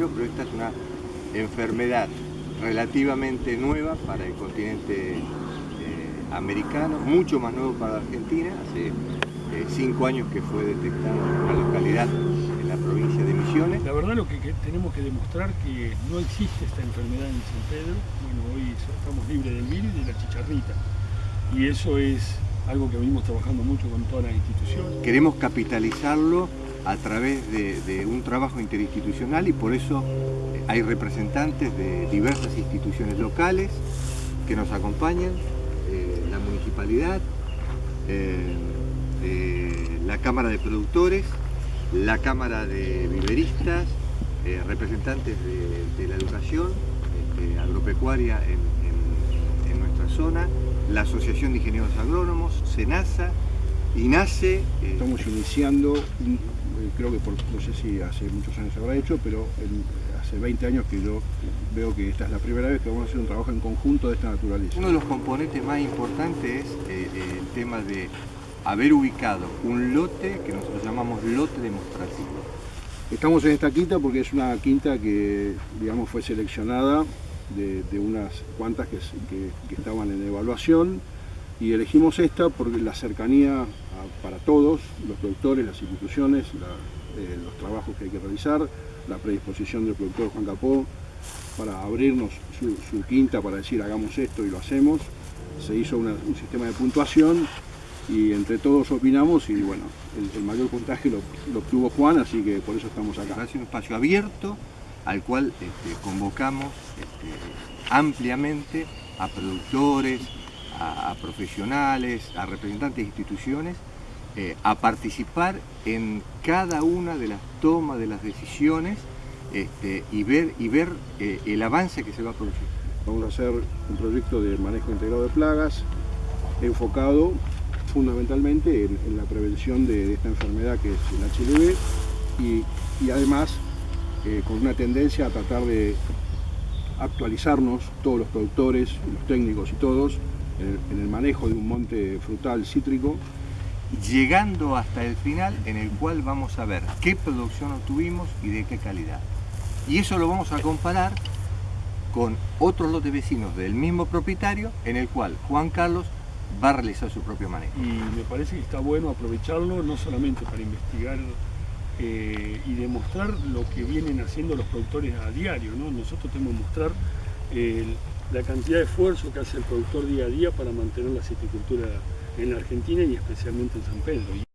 pero esta es una enfermedad relativamente nueva para el continente eh, americano, mucho más nuevo para Argentina, hace eh, cinco años que fue detectado en una localidad en la provincia de Misiones. La verdad lo que, que tenemos que demostrar que no existe esta enfermedad en San Pedro, bueno, hoy estamos libres del virus y de la chicharrita, y eso es algo que venimos trabajando mucho con todas las instituciones. Queremos capitalizarlo a través de, un trabajo interinstitucional y por eso eh, hay representantes de diversas instituciones locales que nos acompañan, eh, la municipalidad, eh, la Cámara de Productores, la Cámara de Viveristas, representantes de, la educación este, agropecuaria en, en, en nuestra zona, la Asociación de Ingenieros Agrónomos, SENASA, y nace... Eh, Estamos iniciando, un, creo que por, no sé si hace muchos años se habrá hecho, pero en, hace 20 años que yo veo que esta es la primera vez que vamos a hacer un trabajo en conjunto de esta naturaleza. Uno de los componentes más importantes es eh, el tema de haber ubicado un lote que nosotros llamamos lote demostrativo. Estamos en esta quinta porque es una quinta que digamos fue seleccionada de, de unas cuantas que, que, que estaban en evaluación y elegimos esta porque la cercanía para todos, los productores, las instituciones, eh, los trabajos que hay que realizar, la predisposición del productor Juan Capó para abrirnos su, quinta para decir hagamos esto y lo hacemos. Se hizo un sistema de puntuación y entre todos opinamos y bueno, el, el mayor puntaje lo, lo, obtuvo Juan, así que por eso estamos acá. Es un espacio abierto al cual este, convocamos este, ampliamente a productores, a, profesionales, a representantes de instituciones, eh, a participar en cada una de las tomas de las decisiones este, y ver, y ver eh, el avance que se va a producir. Vamos a hacer un proyecto de manejo integrado de plagas enfocado fundamentalmente en, la prevención de, de, esta enfermedad que es el HLV y, y además eh, con una tendencia a tratar de actualizarnos, todos los productores, los técnicos y todos, en el, manejo de un monte frutal cítrico llegando hasta el final en el cual vamos a ver qué producción obtuvimos y de qué calidad. Y eso lo vamos a comparar con otros lotes vecinos del mismo propietario en el cual Juan Carlos va a realizar su propio manejo. Y me parece que está bueno aprovecharlo no solamente para investigar eh, y demostrar lo que vienen haciendo los productores a diario, ¿no? nosotros tenemos que mostrar eh, la cantidad de esfuerzo que hace el productor día a día para mantener la citricultura en la Argentina y especialmente en San Pedro.